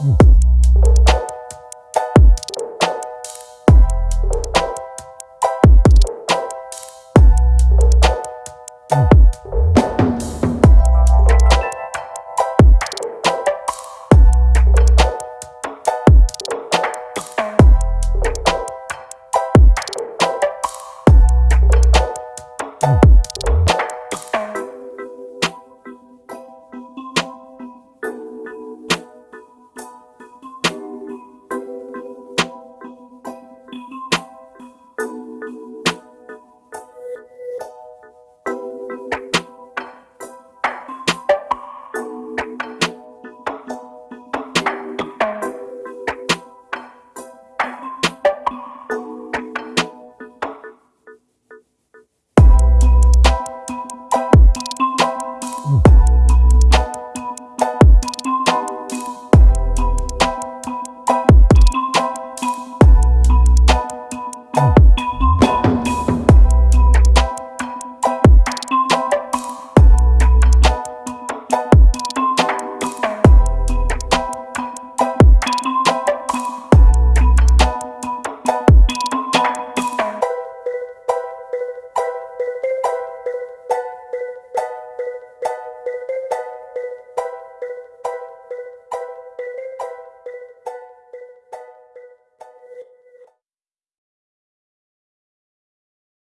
mm